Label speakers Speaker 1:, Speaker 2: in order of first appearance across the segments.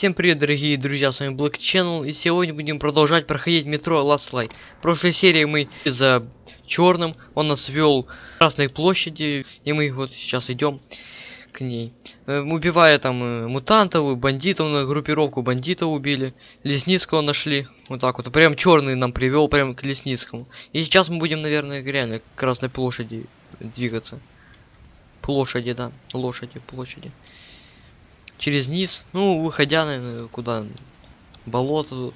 Speaker 1: Всем привет, дорогие друзья, с вами Black Channel, и сегодня будем продолжать проходить метро Last Light. В прошлой серии мы за черным, он нас вел к Красной площади, и мы вот сейчас идем к ней. Э, Убивая там э, мутантов, бандитов, на группировку бандитов убили, Лесницкого нашли, вот так вот, прям черный нам привел прям к Лесницкому. И сейчас мы будем, наверное, реально к Красной площади двигаться. Площади, да, лошади, площади через низ, ну, выходя, наверное, куда? Болото тут.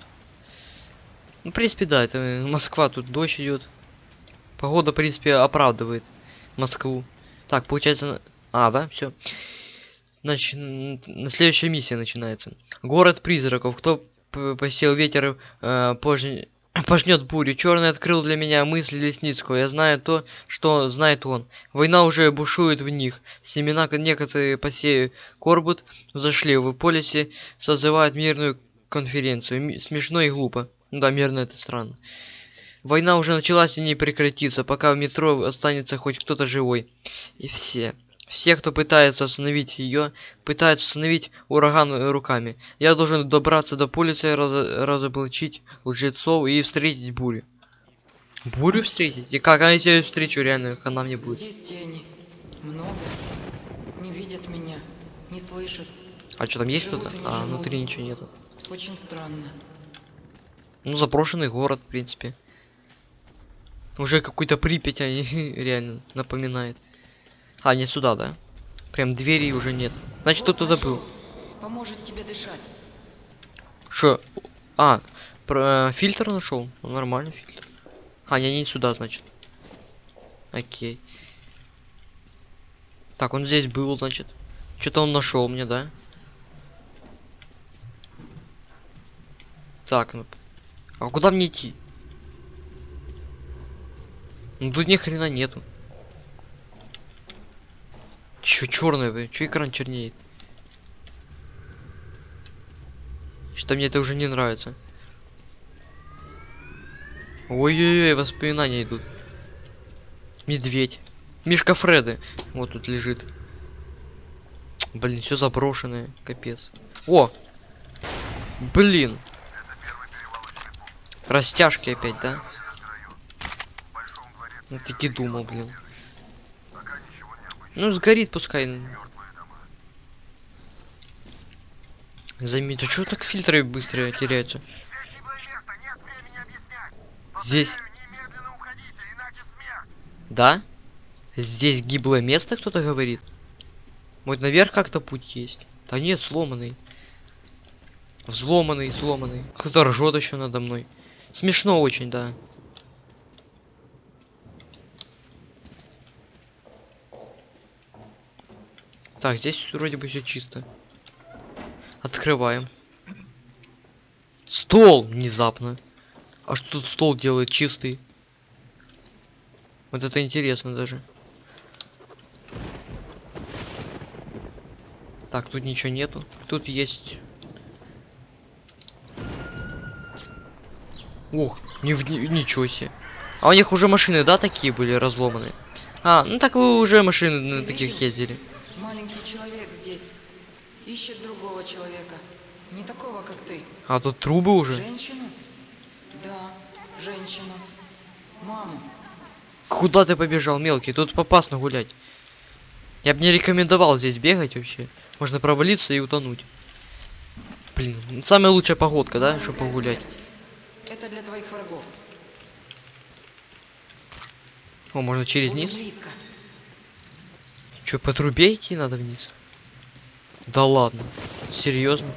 Speaker 1: Ну, в принципе, да, это Москва, тут дождь идет. Погода, в принципе, оправдывает Москву. Так, получается... А, да, все. Значит, на следующая миссия начинается. Город призраков. Кто посел ветер э, позже пожнет бурю. Черный открыл для меня мысли Лесницкого. Я знаю то, что знает он. Война уже бушует в них. Семена некоторые посею Корбут зашли в полисе, созывают мирную конференцию. Смешно и глупо. Ну да, мирно это странно. Война уже началась и не прекратится, пока в метро останется хоть кто-то живой. И все. Все, кто пытается остановить ее, пытаются остановить ураган руками. Я должен добраться до полиции, раз разоблачить лжецов и встретить бурю. Бурю встретить? И как? А если я встречу реально, она мне будет?
Speaker 2: Здесь тени. Много. Не видят меня, не слышат.
Speaker 1: А что там есть
Speaker 2: не
Speaker 1: А,
Speaker 2: живут.
Speaker 1: внутри ничего нету.
Speaker 2: Очень странно.
Speaker 1: Ну, заброшенный город, в принципе. Уже какой-то Припять они реально напоминает. А, не сюда, да? Прям двери уже нет. Значит,
Speaker 2: Вот
Speaker 1: кто туда
Speaker 2: нашел.
Speaker 1: был.
Speaker 2: Поможет тебе дышать.
Speaker 1: Что? А, про, фильтр нашел? Ну, нормальный фильтр. А, не, не сюда, значит. Окей. Так, он здесь был, значит. Что-то он нашел мне, да? Так, ну. А куда мне идти? Ну тут ни хрена нету. Чё черное, вы? Чё экран чернеет? Что мне это уже не нравится. Ой-ой-ой, воспоминания идут. Медведь. Мишка Фреды. Вот тут лежит. Блин, все заброшенное. Капец. О! Блин. Растяжки опять, да? Я таки думал, блин. Ну, сгорит пускай. Заметь, а что так фильтры быстро теряются? Здесь. Да? Здесь гиблое место, кто-то говорит? Вот наверх как-то путь есть. Да нет, сломанный. Взломанный, сломанный. Кто-то ржет еще надо мной. Смешно очень, да. Так, здесь вроде бы все чисто. Открываем. Стол внезапно. А что тут стол делает чистый? Вот это интересно даже. Так, тут ничего нету. Тут есть... Ух, не в... ничего себе. А у них уже машины, да, такие были разломанные? А, ну так вы уже машины на таких ездили.
Speaker 2: Маленький человек здесь. Ищет другого человека. Не такого, как ты.
Speaker 1: А тут трубы уже.
Speaker 2: Женщину? Да, женщину. Маму.
Speaker 1: Куда ты побежал, мелкий? Тут опасно гулять. Я бы не рекомендовал здесь бегать вообще. Можно провалиться и утонуть. Блин, самая лучшая погодка, да, чтобы погулять.
Speaker 2: смерть. Это для твоих врагов.
Speaker 1: О, можно через
Speaker 2: Буду
Speaker 1: низ?
Speaker 2: близко.
Speaker 1: Че, по трубе идти надо вниз? Да ладно. Серьезно?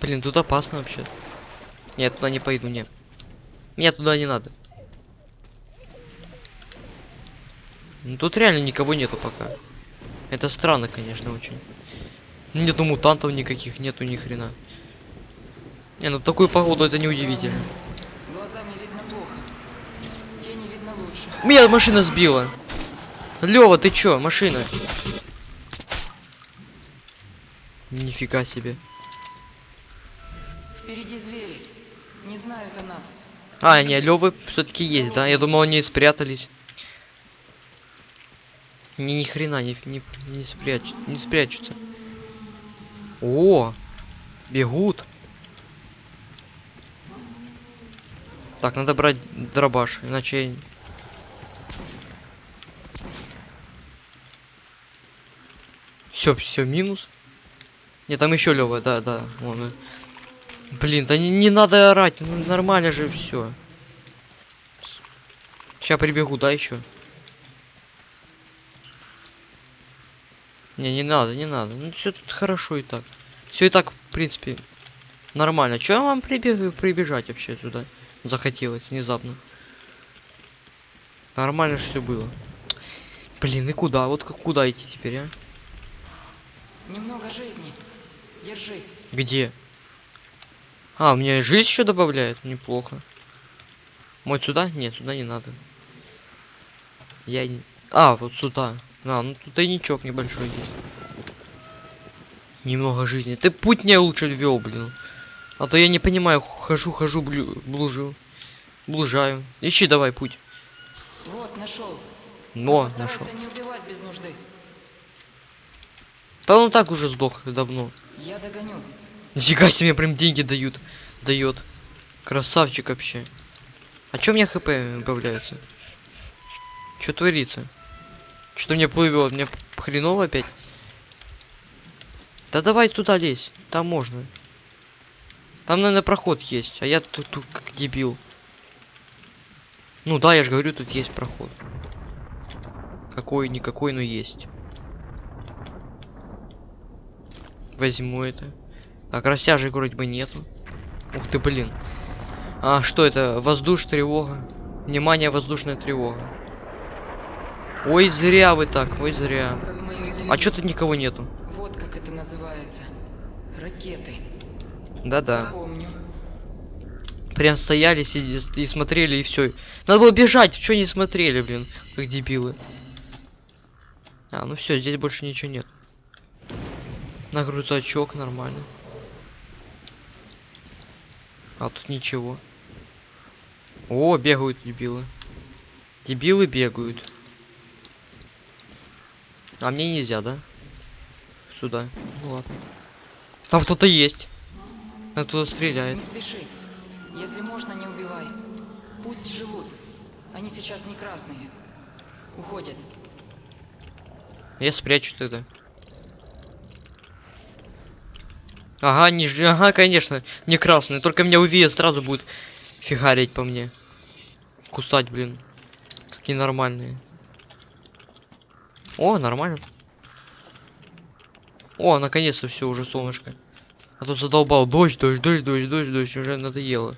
Speaker 1: Блин, тут опасно вообще. Нет, туда не пойду, не. Мне туда не надо. Ну тут реально никого нету пока. Это странно, конечно, очень. Нету мутантов никаких, нету ни хрена. Не, ну в такую погоду это не удивительно.
Speaker 2: Глазами видно плохо. Тени видно лучше.
Speaker 1: Меня машина сбила. Лева, ты чё, машина? Нифига себе.
Speaker 2: Впереди звери. Не знают о нас.
Speaker 1: А, не, Левы все-таки есть, да? Я думал, они спрятались. Не, ни хрена не, не, не, спряч, не спрячутся. О, бегут. Так, надо брать дробаш, иначе... я- Все, все, минус. Нет, там еще Лева, да, да. Вон, э. Блин, да не, не надо орать, ну, нормально же все. Сейчас прибегу, да, еще. Не, не надо, не надо. Ну все тут хорошо и так. Все и так, в принципе, нормально. Че вам прибег... прибежать вообще туда? Захотелось внезапно. Нормально все было. Блин, и куда? Вот как куда идти теперь, а?
Speaker 2: Немного жизни. Держи.
Speaker 1: Где? А, мне жизнь еще добавляет? Неплохо. Вот сюда? Нет, сюда не надо. Я не... А, вот сюда. А, ну тут тайничок небольшой есть. Немного жизни. Ты путь не лучше ввел, блин. А то я не понимаю, хожу, хожу, блю, блужу. Блужаю. Ищи давай путь.
Speaker 2: Вот, нашел.
Speaker 1: Но, нашел.
Speaker 2: не убивать без нужды.
Speaker 1: Да он так уже сдох давно.
Speaker 2: Я догоню.
Speaker 1: Нифига себе, прям деньги дают. Дает. Красавчик вообще. А чё мне хп добавляется? Чё творится? Что мне плывет? Мне хреново опять? Да давай туда лезь. Там можно. Там, наверное, проход есть. А я тут, тут как дебил. Ну да, я же говорю, тут есть проход. Какой-никакой, но есть. Возьму это. Так, растяжек вроде бы нету. Ух ты, блин. А что это? Воздушная тревога. Внимание, воздушная тревога. Ой, зря вы так, ой, зря. А чё тут никого нету?
Speaker 2: Вот как это называется. Ракеты.
Speaker 1: Да-да. Прям стояли, сиди и смотрели, и все. Надо было бежать, что не смотрели, блин, как дебилы. А, ну все, здесь больше ничего нет. На грузачок нормально. А тут ничего. О, бегают дебилы. Дебилы бегают. А мне нельзя, да? Сюда. Ну ладно. Там кто-то есть. Кто-то стреляет.
Speaker 2: Не спеши. Если можно, не убивай. Пусть живут. Они сейчас не красные. Уходят.
Speaker 1: Я спрячу тогда. Ага, не, ж- ага, конечно, не красный. Только меня увидят, сразу будет фигарить по мне. Кусать, блин. Какие нормальные. О, нормально. О, наконец-то все, уже солнышко. А то задолбал. Дождь, дождь, дождь, дождь, дождь, дождь. Уже надоело.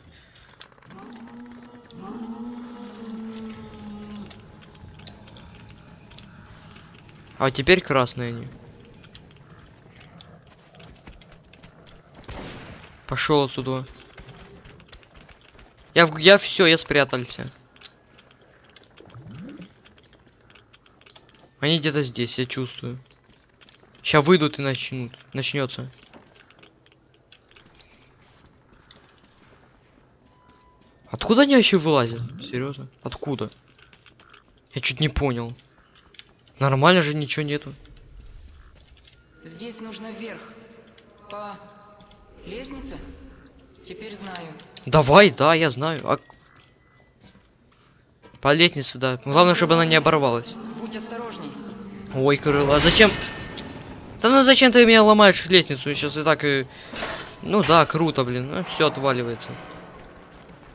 Speaker 1: А теперь красные они. Пошел отсюда. Я, я все, я спрятался. Они где-то здесь, я чувствую. Сейчас выйдут и начнут. Начнется. Откуда они вообще вылазят? Серьезно? Откуда? Я чуть не понял. Нормально же ничего нету.
Speaker 2: Здесь нужно вверх. По лестнице? Теперь знаю.
Speaker 1: Давай, да, я знаю. А... По лестнице, да. Главное, чтобы она не оборвалась.
Speaker 2: Будь осторожней.
Speaker 1: Ой, крыло, а зачем? Да ну зачем ты меня ломаешь лестницу? Сейчас и так и... Ну да, круто, блин. Ну, все отваливается.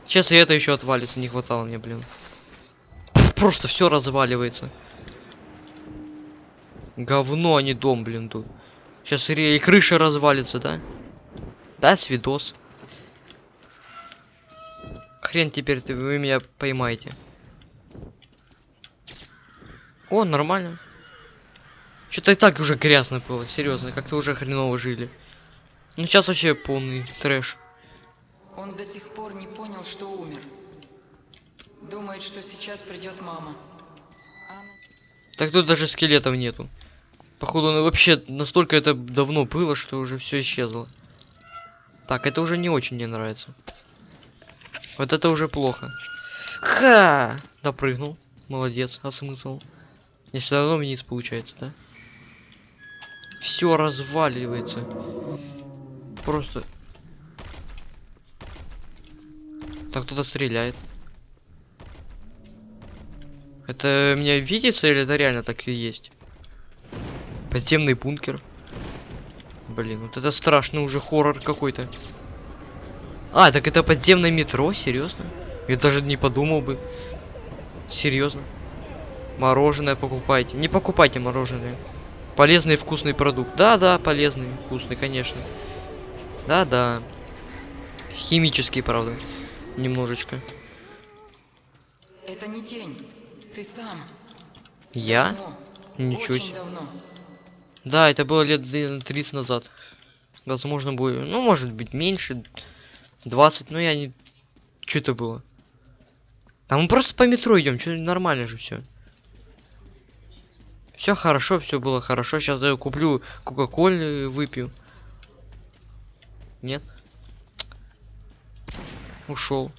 Speaker 1: Сейчас и это еще отвалится, не хватало мне, блин. Просто все разваливается. Говно, а не дом, блин, тут. Сейчас и крыша развалится, да? Да, свидос. Хрен теперь ты, вы меня поймаете. О, нормально. Что-то и так уже грязно было, серьезно, как-то уже хреново жили. Ну сейчас вообще полный трэш.
Speaker 2: Он до сих пор не понял, что умер. Думает, что сейчас придет мама. Она...
Speaker 1: Так тут даже скелетов нету. Походу, ну вообще настолько это давно было, что уже все исчезло. Так, это уже не очень мне нравится. Вот это уже плохо. Ха! Допрыгнул. Молодец, а смысл? Не все равно вниз получается, да? Все разваливается. Просто. Так кто-то стреляет. Это мне видится или это реально так и есть? Подземный бункер. Блин, вот это страшный уже хоррор какой-то. А, так это подземное метро? Серьезно? Я даже не подумал бы. Серьезно. Мороженое покупайте. Не покупайте мороженое. Полезный и вкусный продукт. Да-да, полезный, вкусный, конечно. Да-да. Химический, правда. Немножечко.
Speaker 2: Это не тень. Ты сам.
Speaker 1: Я?
Speaker 2: Давно.
Speaker 1: Ничего
Speaker 2: Очень
Speaker 1: себе.
Speaker 2: давно.
Speaker 1: Да, это было лет наверное, 30 назад. Возможно, будет. Ну, может быть, меньше. 20, но я не. Что это было? А мы просто по метро идем, что нормально же все. Все хорошо, все было хорошо. Сейчас я куплю Кока-Колы, выпью. Нет? Ушел.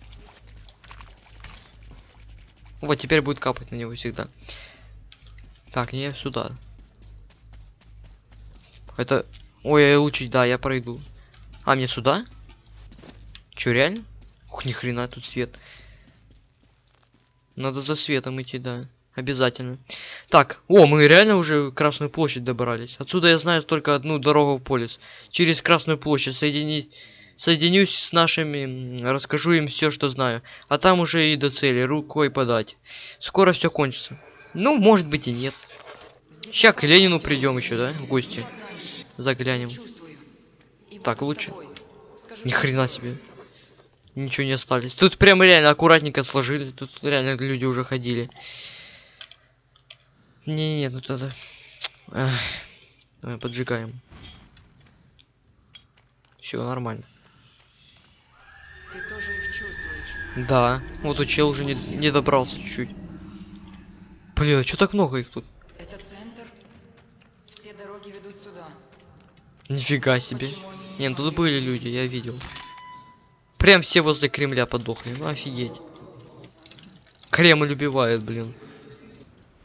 Speaker 1: Вот теперь будет капать на него всегда. Так, не сюда. Это... Ой, я лучше, да, я пройду. А, мне сюда? Чё, реально? Ух, ни хрена тут свет. Надо за светом идти, да. Обязательно. Так, о, мы реально уже Красную площадь добрались. Отсюда я знаю только одну дорогу в полис. Через Красную площадь соединить... Соединюсь с нашими, расскажу им все, что знаю. А там уже и до цели, рукой подать. Скоро все кончится. Ну, может быть и нет. Ща к Ленину придем еще, да, в гости. Заглянем. Так, лучше. Ни хрена себе. Ничего не остались. Тут прямо реально аккуратненько сложили. Тут реально люди уже ходили. Не-не-не, тут это... Эх. Давай поджигаем. Все нормально.
Speaker 2: Ты тоже их чувствуешь.
Speaker 1: Да. Вот у чел уже не, не добрался чуть-чуть. Блин, а что так много их тут?
Speaker 2: Это центр. Все дороги ведут сюда.
Speaker 1: Нифига себе.
Speaker 2: Не
Speaker 1: ну тут были люди, я видел. Прям все возле Кремля подохли. Ну офигеть. Кремль убивает, блин.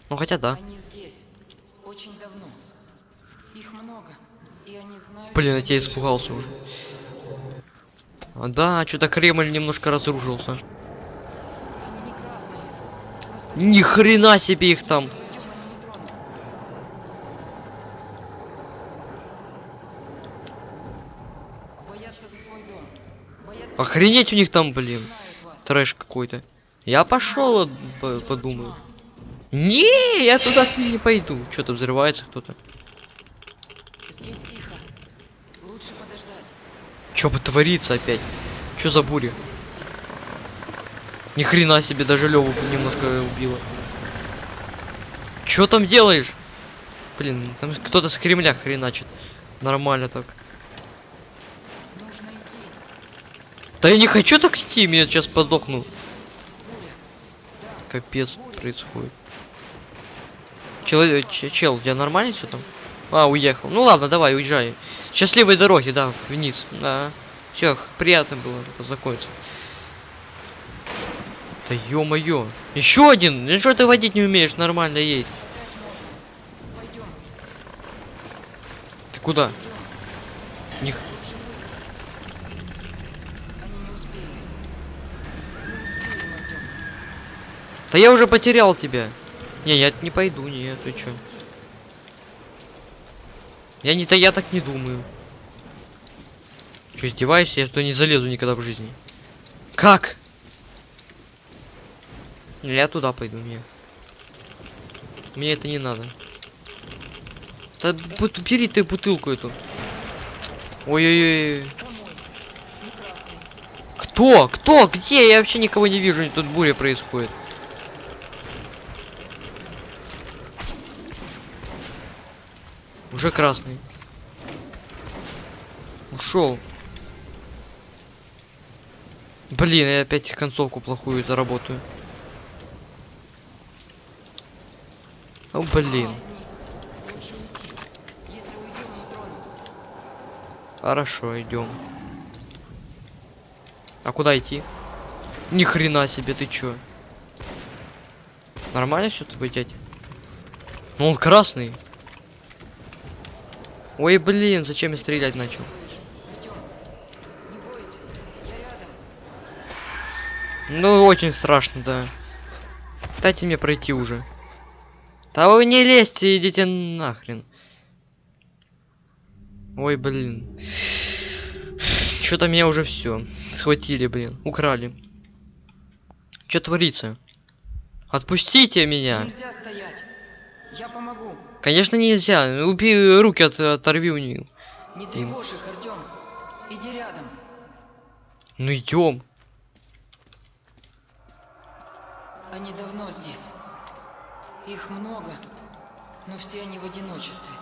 Speaker 1: Ну хотя да.
Speaker 2: Они здесь. Очень давно. Их много. И они знают,
Speaker 1: Блин, я тебя испугался уже. А, да, что-то Кремль немножко разрушился. Ни хрена себе их там.
Speaker 2: Если уйдем, они не тронут. Боятся за свой дом. Боятся,
Speaker 1: Охренеть у них там, блин. Трэш какой-то. Я пошел, подумаю. Не, я туда не пойду. Что-то взрывается кто-то.
Speaker 2: Здесь тихо. Лучше подождать.
Speaker 1: Что бы творится опять? Что за буря? Ни хрена себе, даже Леву немножко убило. Что там делаешь? Блин, там кто-то с Кремля хреначит. Нормально так.
Speaker 2: Нужно идти.
Speaker 1: Да я не хочу так идти, я сейчас подохну. Капец происходит. Человек, че- чел, у тебя нормально все там? А, уехал. Ну ладно, давай, уезжай. Счастливой дороги, да, вниз. Да. Все, приятно было познакомиться. Да ё-моё. Еще один! Ну что ты водить не умеешь, нормально едь. Ты куда? Них-
Speaker 2: Лучше быстро. Они не успели. Не успели, Артем.
Speaker 1: Да я уже потерял тебя. Не, я не пойду, нет, ты чё? Я не то я так не думаю. Че, издеваешься? Я что не залезу никогда в жизни. Как? Не, Я туда пойду, мне. Мне это не надо. Да бери ты бутылку эту. Ой-ой-ой.
Speaker 2: Не.
Speaker 1: Кто? Кто? Где? Я вообще никого не вижу, тут буря происходит. Уже красный. Ушел. Блин, я опять концовку плохую заработаю. О, блин. Хорошо, идем. А куда идти? Ни хрена себе, ты чё? Нормально все твой дядя? Ну он красный. Ой, блин, зачем я стрелять начал? Ну, очень страшно, да. Дайте мне пройти уже. Да вы не лезьте, идите нахрен. Ой, блин. Что-то меня уже все схватили, блин, украли. Что творится? Отпустите меня.
Speaker 2: Нельзя стоять. Я помогу.
Speaker 1: Конечно нельзя. Убей руки от, оторви у них.
Speaker 2: Не тревожь их, Артем. Иди рядом.
Speaker 1: Ну идем.
Speaker 2: Они давно здесь. Их много, но все они в одиночестве.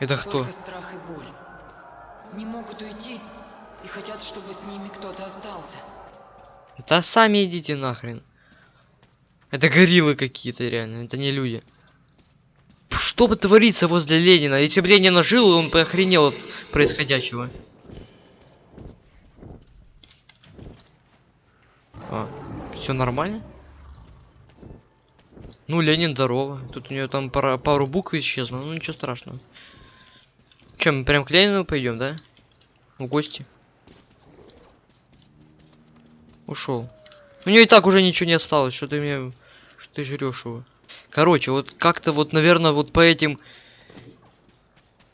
Speaker 1: Это кто?
Speaker 2: Только страх и боль. Не могут уйти и хотят, чтобы с ними кто-то остался.
Speaker 1: Да сами идите нахрен. Это гориллы какие-то реально, это не люди. Что творится возле Ленина? Если бы Ленина жил, он бы охренел от происходящего. А, все нормально? Ну, Ленин, здорово. Тут у нее там пара, пару букв исчезло, ну ничего страшного. Чем, прям к Ленину пойдем, да? В гости. Ушел. У нее и так уже ничего не осталось, что ты мне... Что ты жрешь его. Короче, вот как-то вот, наверное, вот по этим...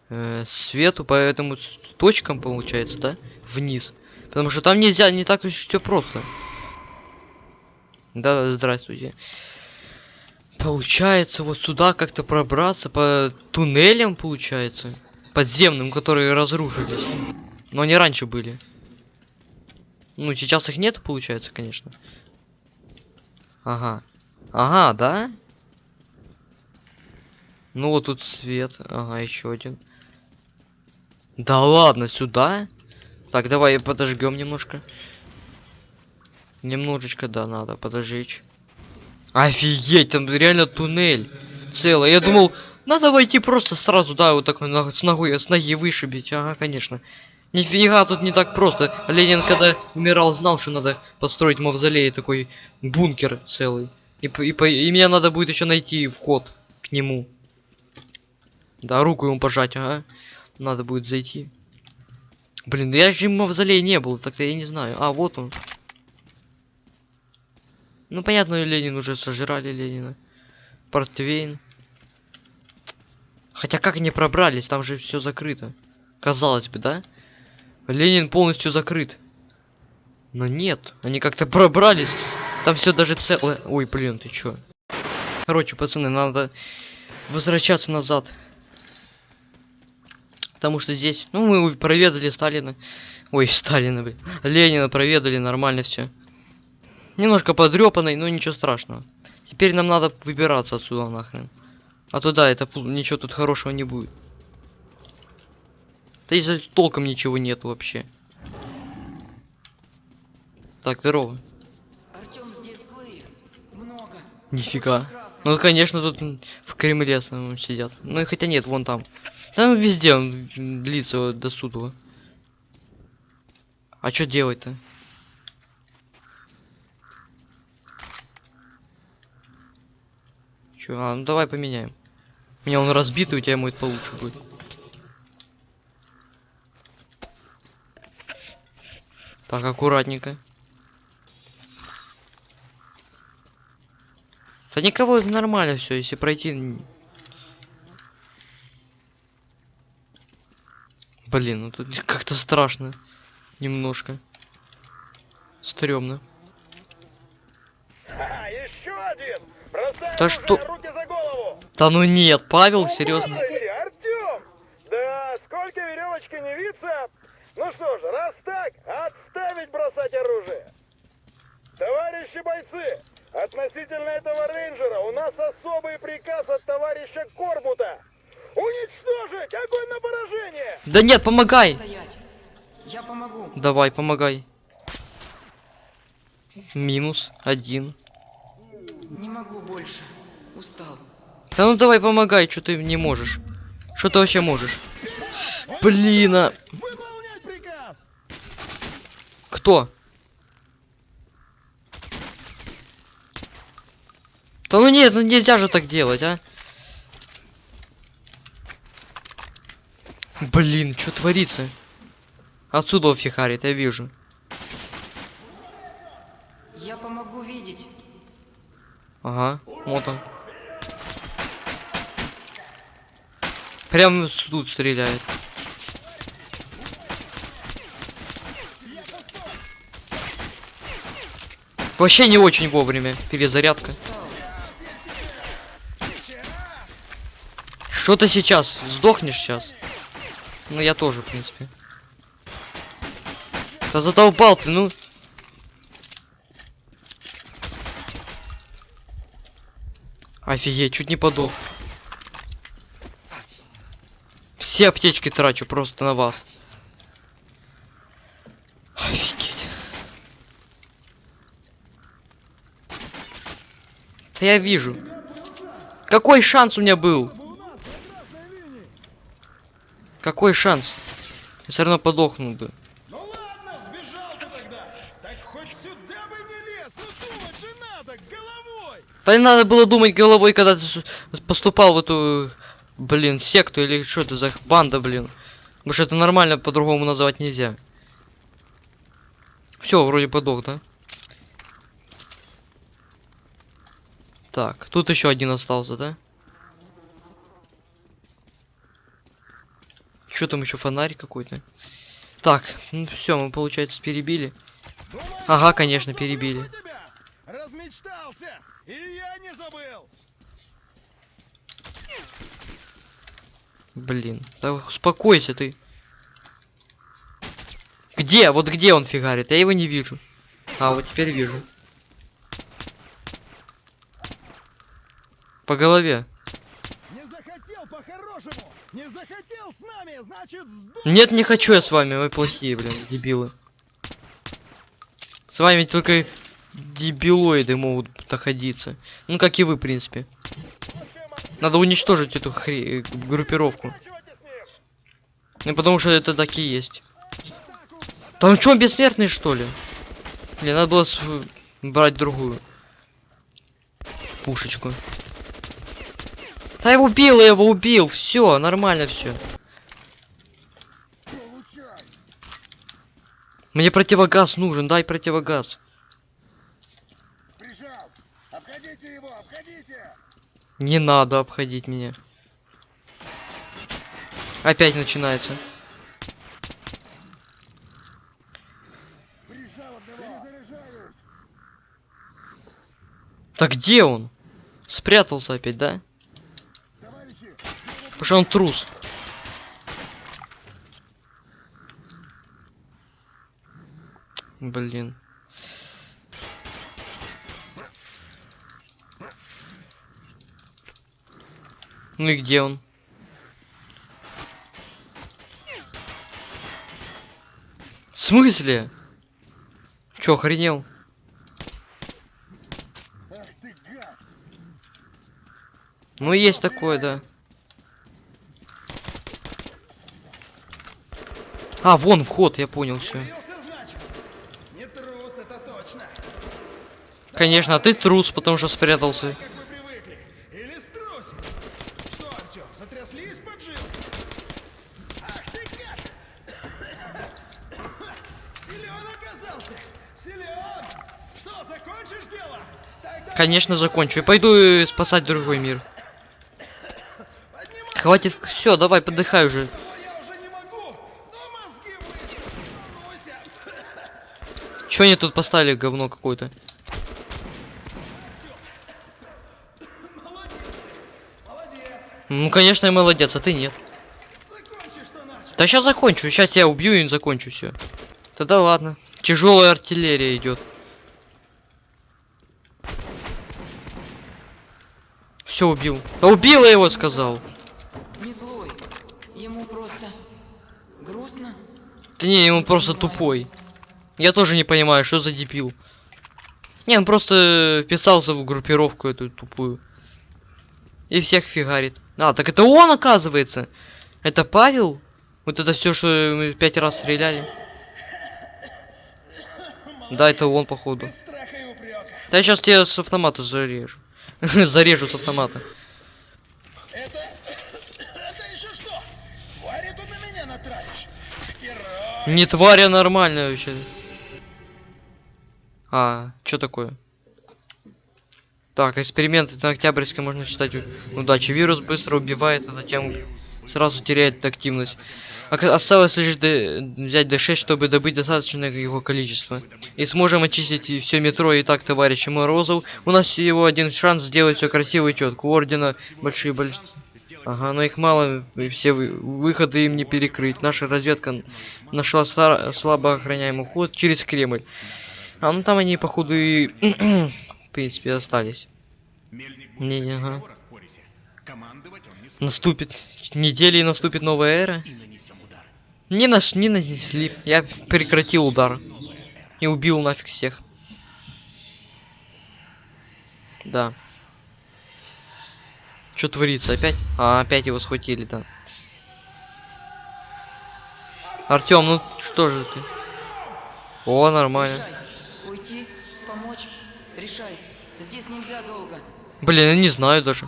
Speaker 1: э, свету, по этому точкам, получается, да? Вниз. Потому что там нельзя, не так уж все просто. Да, здравствуйте. Получается, вот сюда как-то пробраться по туннелям, получается. Подземным, которые разрушились. Но они раньше были. Ну, сейчас их нет, получается, конечно. Ага. Ага, да? Ну вот тут свет. Ага, еще один. Да ладно, сюда? Так, давай подожгем немножко. Немножечко, да, надо подожечь. Офигеть, там реально туннель целый. Я думал, надо войти просто сразу, да, вот на- с ногой, с ноги вышибить. Ага, конечно. Нифига тут не так просто. Ленин, когда умирал, знал, что надо построить мавзолей, такой бункер целый. И, и, и мне надо будет еще найти вход к нему. Да, руку ему пожать, ага. Надо будет зайти. Блин, я же в мавзолее не был, так-то я не знаю. А, вот он. Ну, понятно, Ленин уже сожрали Ленина. Портвейн. Хотя как они пробрались, там же все закрыто. Казалось бы, да? Ленин полностью закрыт. Но нет, они как-то пробрались. Там все даже целое. Ой, блин, ты чё? Короче, пацаны, надо возвращаться назад. Потому что здесь, ну, мы проведали Сталина. Ой, Сталина, блин. Ленина проведали, нормально все. Немножко подрёпанный, но ничего страшного. Теперь нам надо выбираться отсюда нахрен. А то да, это ничего тут хорошего не будет. Да и толком ничего нет вообще. Так, здорово.
Speaker 2: Артем, здесь злые. Много.
Speaker 1: Нифига. Ну, конечно, тут в Кремле самом сидят. Ну, и хотя нет, вон там. Там везде он длится вот до суда. А что делать-то? Чё, а, ну давай поменяем. У меня он разбитый, у тебя мой получше будет. Так, аккуратненько. Да никого нормально все, если пройти. Блин, ну тут как-то страшно. Немножко. Стрёмно.
Speaker 3: А, еще один! Бросай
Speaker 1: Да что-
Speaker 3: руки за голову!
Speaker 1: Да ну нет, Павел, серьезно.
Speaker 3: Господи, Артем! Да сколько веревочка не виться? Ну что ж, раз так, отставить бросать оружие! Товарищи бойцы, относительно этого рейнджера у нас особый приказ от товарища Корбута. Уничтожить! Огонь на поражение!
Speaker 1: Да нет, помогай!
Speaker 2: Стоять. Я помогу.
Speaker 1: Давай, помогай. Минус один.
Speaker 2: Не могу больше. Устал.
Speaker 1: Да ну давай помогай, что ты не можешь. Что ты вообще можешь? Блин, а...
Speaker 3: Выполнять приказ!
Speaker 1: Кто? Да ну нет, ну нельзя же так делать, а. Блин, что творится? Отсюда фихарит, я вижу.
Speaker 2: Я помогу видеть.
Speaker 1: Ага, вот он. Прям тут стреляет. Вообще не очень вовремя. Перезарядка.
Speaker 2: Устал.
Speaker 1: Что ты сейчас? Сдохнешь сейчас? Ну я тоже, в принципе. Да задолбал ты, ну. Офигеть, чуть не подох. Все аптечки трачу просто на вас. Офигеть. Да я вижу. Какой шанс у меня был? Какой шанс? Я все равно подохнул бы.
Speaker 4: Ну ладно, сбежал ты тогда. Так хоть сюда бы не лез. Ну думать же надо, головой.
Speaker 1: Да не надо было думать головой, когда ты поступал в эту, блин, секту или что это за банда, блин. Потому что это нормально по-другому называть нельзя. Все, вроде подох, да? Так, тут еще один остался, да? Что там еще фонарь какой-то? Так, все, мы получается перебили. Ага, конечно, перебили.
Speaker 4: Размечтался. И я не забыл.
Speaker 1: Блин, да успокойся ты. Где? Вот где он фигарит? Я его не вижу. А, вот теперь вижу. По голове.
Speaker 4: Не захотел с нами, значит.
Speaker 1: Нет, не хочу я с вами, вы плохие, блин, дебилы. С вами только дебилоиды могут находиться. Ну, как и вы, в принципе. Надо уничтожить эту хре... группировку.
Speaker 3: С ним.
Speaker 1: Ну, потому что это такие есть. Да он что, бессмертный, что ли? Блин, надо было брать другую. Пушечку. Да я его убил, я его убил. Все, нормально все. Мне противогаз нужен, дай противогаз.
Speaker 4: Прижал. Обходите его, обходите.
Speaker 1: Не надо обходить меня. Опять начинается. Так где он? Спрятался опять, да? Потому что он трус. Блин. Ну и где он? В смысле? Чё, охренел? Ну есть такое, да. А, вон вход, я понял все. Конечно, а ты трус, потому что спрятался. Конечно, закончу. И пойду э, спасать другой мир. Хватит. Все, давай, подыхай уже
Speaker 4: не могу! Но мозги вышли!
Speaker 1: Че они тут поставили говно какое-то? Ну, конечно, я молодец, а ты нет.
Speaker 4: Закончи!
Speaker 1: Да сейчас закончу. Сейчас я убью и закончу все. Тогда ладно. Тяжелая артиллерия идет. Все убил. Да убил я его, сказал.
Speaker 2: Не злой. Ему просто грустно.
Speaker 1: Да не, ему просто тупой. Я тоже не понимаю, что за дебил. Не, он просто вписался в группировку эту тупую. И всех фигарит. А, так это он, оказывается. Это Павел? Вот это все, что мы пять раз стреляли. Да, это он, походу. Да я сейчас тебя с автомата зарежу. Зарежу с автомата.
Speaker 4: Это... Это еще что? Твари тут на меня
Speaker 1: Не тварь, а нормальная вообще. А, что такое? Так, эксперименты на Октябрьской можно читать. Удачи. Вирус быстро убивает, а затем сразу теряет активность. Осталось лишь д- взять D6, чтобы добыть достаточное его количество. И сможем очистить все метро. И так, товарищи Морозов, у нас всего один шанс сделать все красиво и четко. У Ордена большие больш... Ага, но их мало, и все вы- выходы им не перекрыть. Наша разведка нашла стар- слабо охраняемый ход через Кремль. А ну там они, походу, и... в принципе, остались. Не, не, ага. Наступит недели и наступит новая эра. Не наш, не нанесли. Я прекратил удар. И убил нафиг всех. Да. Что творится опять? А, опять его схватили, да. Артем, ну что же ты? О, нормально.
Speaker 2: Уйти? Помочь? Решай. Здесь нельзя долго.
Speaker 1: Блин, я не знаю даже.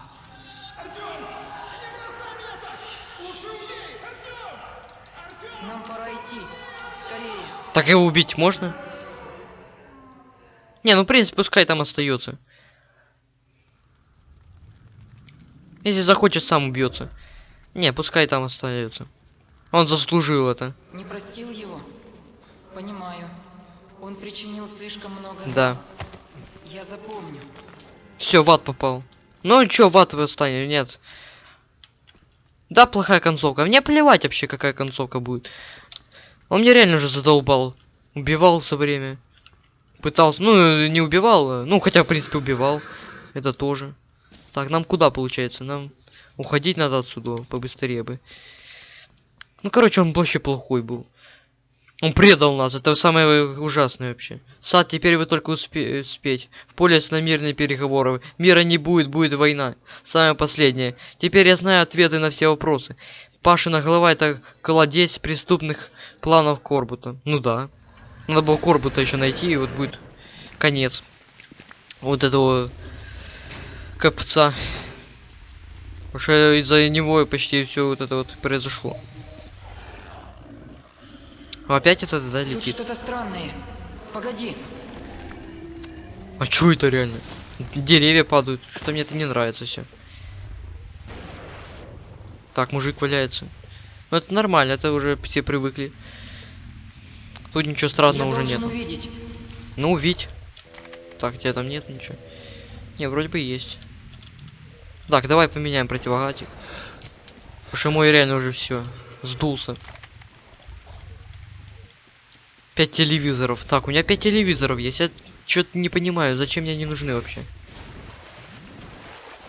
Speaker 2: Нам пора идти. Скорее.
Speaker 1: Так его убить можно? Не, ну в принципе, пускай там остается. Если захочет, сам убьется. Не, пускай там остается. Он заслужил это.
Speaker 2: Не простил его? Понимаю. Он причинил слишком много зла.
Speaker 1: Да.
Speaker 2: Я запомню.
Speaker 1: Все, в ад попал. Ну чё, в ад вы станет? Нет. Да, плохая концовка. Мне плевать вообще, какая концовка будет. Он мне реально уже задолбал. Убивал все время. Пытался, ну, не убивал, а- ну, хотя, в принципе, убивал. Это тоже. Так, нам куда, получается? Нам уходить надо отсюда побыстрее бы. Ну, короче, он вообще плохой был. Он предал нас, это самое ужасное вообще. Сад, теперь вы только успе успеть. В поле на мирные переговоры. Мира не будет, будет война. Самое последнее. Теперь я знаю ответы на все вопросы. Пашина голова это колодец преступных планов Корбута. Ну да. Надо было Корбута еще найти, и вот будет конец. Вот этого копца. Потому что из-за него почти все вот это вот произошло. Опять это да,
Speaker 2: Тут
Speaker 1: летит?
Speaker 2: что-то странное. Погоди.
Speaker 1: А чё это реально? Деревья падают. Что мне это не нравится все. Так, мужик валяется. Ну это нормально, это уже все привыкли. Тут ничего
Speaker 2: Я
Speaker 1: странного уже
Speaker 2: должен
Speaker 1: нет.
Speaker 2: увидеть.
Speaker 1: Ну, увидь. Так, тебя там нет ничего. Не, вроде бы есть. Так, давай поменяем противогатик. Потому что мой реально уже все сдулся. Пять телевизоров. Так, у меня пять телевизоров есть. Я что-то не понимаю, зачем мне они нужны вообще.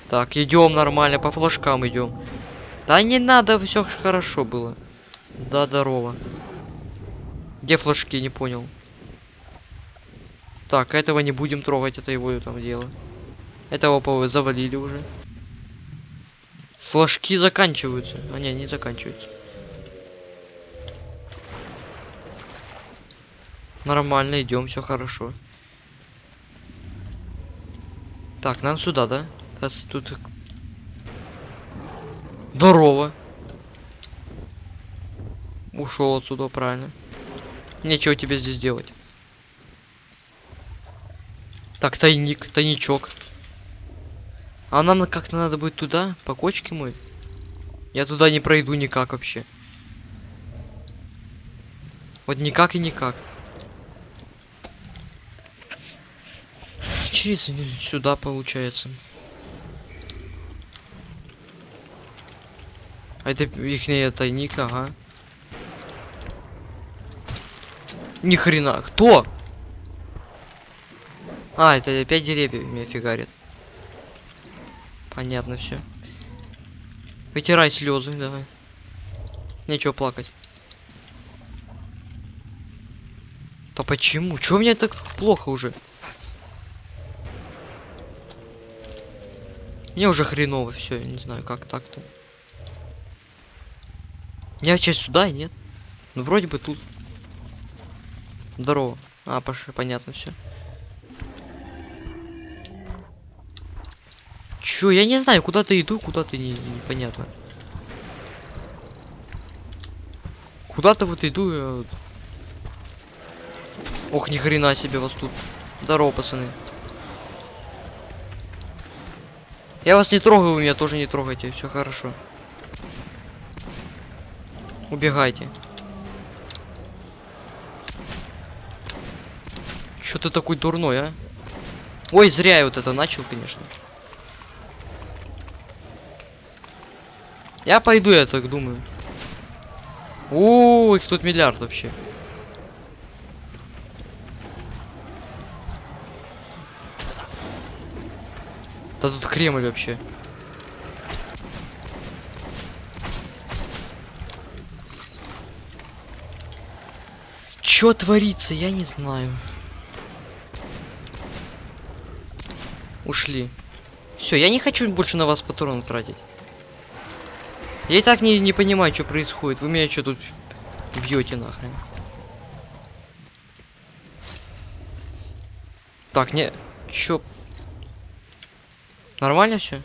Speaker 1: Так, идем нормально, по флажкам идем. Да не надо, все хорошо было. Да, здорово. Где флажки, не понял. Так, этого не будем трогать, это его там дело. Этого по завалили уже. Флажки заканчиваются. А не, не заканчиваются. Нормально, идем, все хорошо. Так, нам сюда, да? Раз тут... Здорово. Ушел отсюда, правильно. Нечего тебе здесь делать. Так, тайник, тайничок. А нам как-то надо будет туда, по кочке мой. Я туда не пройду никак вообще. Вот никак и никак. Через сюда получается. А это их тайник, ага. Ни хрена. Кто? А, это опять деревья меня фигарит. Понятно все. Вытирай слезы, давай. Нечего плакать. Да почему? Чего мне так плохо уже? Мне уже хреново все, я не знаю, как так-то. Я сейчас сюда, нет? Ну вроде бы тут. Здорово. А, пошли, понятно все. Чё, я не знаю, куда-то иду, куда-то не, непонятно. Куда-то вот иду, я вот Ох, ни хрена себе вас тут. Здорово, пацаны. Я вас не трогаю, вы меня тоже не трогайте, все хорошо. Убегайте. Чё ты такой дурной, а? Ой, зря я вот это начал, конечно. Я пойду, я так думаю. О, их тут миллиард вообще. Да тут Кремль вообще. Чё творится, я не знаю. Ушли. Все, я не хочу больше на вас патроны тратить. Я и так не, не понимаю, что происходит. Вы меня что тут бьете нахрен? Так, не... Чё? Нормально все?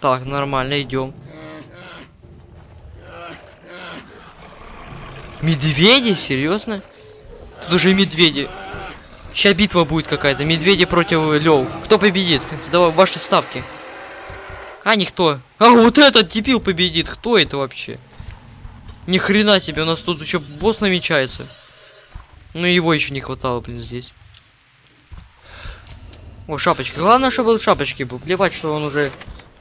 Speaker 1: Так, нормально, идем. Медведи? Серьезно? Тут уже медведи. Сейчас битва будет какая-то. Медведи против лев. Кто победит? Давай ваши ставки. А, никто. А, вот этот дебил победит. Кто это вообще? Ни хрена себе, у нас тут еще босс намечается. Ну его еще не хватало, блин, здесь. О, шапочка. Главное, чтобы он в шапочке был. Плевать, что он уже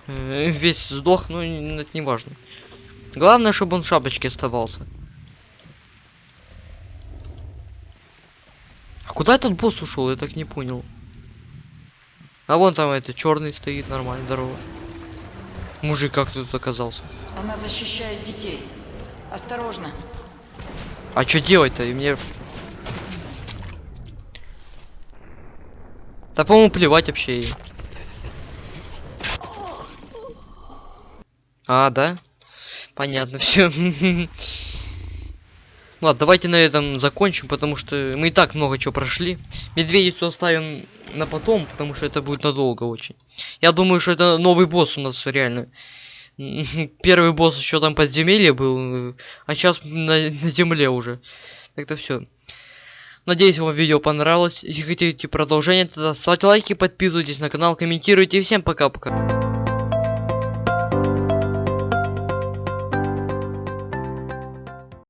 Speaker 1: э, весь сдох, ну это не важно. Главное, чтобы он в шапочке оставался. А куда этот босс ушел? Я так не понял. А вон там это черный стоит, нормально, здорово. Мужик как тут оказался?
Speaker 2: Она защищает детей. Осторожно.
Speaker 1: А что делать-то? И мне... Да, по-моему, плевать вообще ей. А, да? Понятно, все. Ладно, давайте на этом закончим, потому что мы и так много чего прошли. Медведицу оставим на потом, потому что это будет надолго очень. Я думаю, что это новый босс у нас реально. Первый босс еще там подземелье был, э, а сейчас на, на земле уже. Так-то все. Надеюсь, вам видео понравилось. Если хотите продолжение, тогда ставьте лайки, подписывайтесь на канал, комментируйте. Всем пока-пока.